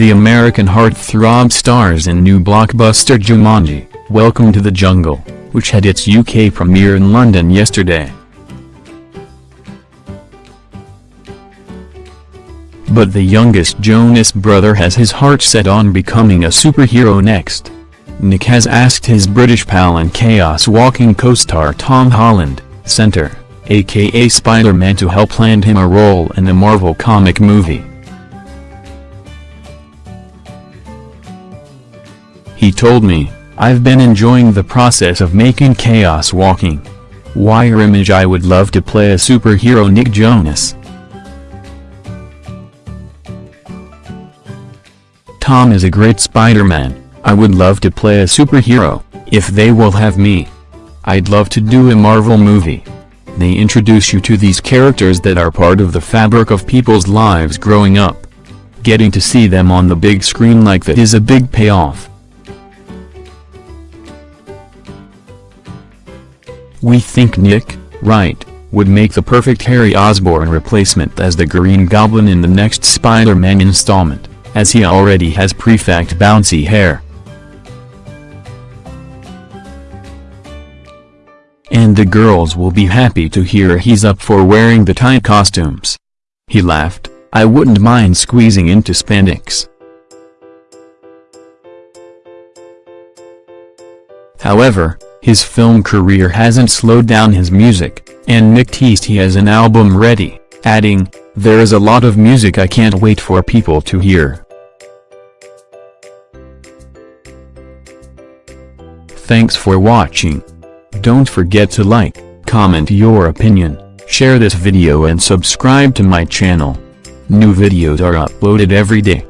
The American heartthrob stars in new blockbuster Jumanji, Welcome to the Jungle, which had its UK premiere in London yesterday. But the youngest Jonas brother has his heart set on becoming a superhero next. Nick has asked his British pal and Chaos Walking co-star Tom Holland, Center, aka Spider-Man to help land him a role in the Marvel comic movie. He told me, I've been enjoying the process of making Chaos Walking. Wire image I would love to play a superhero Nick Jonas. Tom is a great Spider-Man, I would love to play a superhero, if they will have me. I'd love to do a Marvel movie. They introduce you to these characters that are part of the fabric of people's lives growing up. Getting to see them on the big screen like that is a big payoff. We think Nick, right, would make the perfect Harry Osborn replacement as the Green Goblin in the next Spider-Man installment as he already has prefect bouncy hair. And the girls will be happy to hear he's up for wearing the tight costumes. He laughed, I wouldn't mind squeezing into spandex. However, his film career hasn't slowed down his music, and Nick he has an album ready, adding, there's a lot of music I can't wait for people to hear. Thanks for watching. Don't forget to like, comment your opinion, share this video and subscribe to my channel. New videos are uploaded every day.